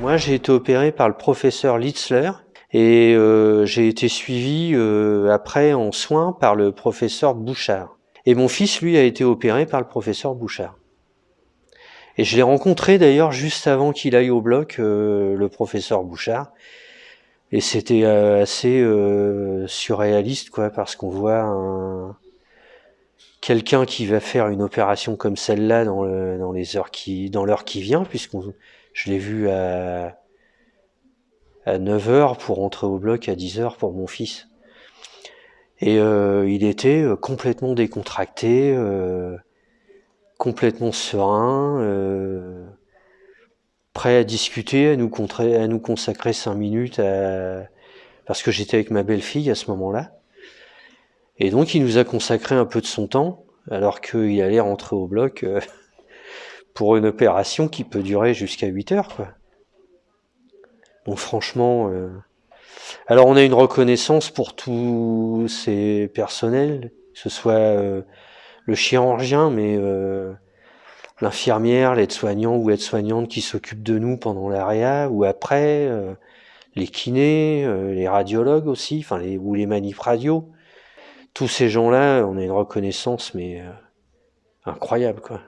Moi, j'ai été opéré par le professeur Litzler et euh, j'ai été suivi euh, après en soins par le professeur Bouchard. Et mon fils, lui, a été opéré par le professeur Bouchard. Et je l'ai rencontré d'ailleurs juste avant qu'il aille au bloc, euh, le professeur Bouchard. Et c'était assez surréaliste, quoi, parce qu'on voit un, quelqu'un qui va faire une opération comme celle-là dans, dans les heures qui, dans l'heure qui vient, puisqu'on, je l'ai vu à, à 9h pour rentrer au bloc à 10h pour mon fils. Et euh, il était euh, complètement décontracté, euh, complètement serein, prêt à discuter, à nous, à nous consacrer cinq minutes, à... parce que j'étais avec ma belle-fille à ce moment-là. Et donc il nous a consacré un peu de son temps, alors qu'il allait rentrer au bloc pour une opération qui peut durer jusqu'à 8 heures. Quoi. Donc franchement, euh... alors on a une reconnaissance pour tous ces personnels, que ce soit euh, le chirurgien, mais euh, l'infirmière, l'aide-soignant ou aide-soignante qui s'occupe de nous pendant l'AREA ou après, les kinés, les radiologues aussi, enfin ou les manifs radio. Tous ces gens-là, on a une reconnaissance mais incroyable quoi.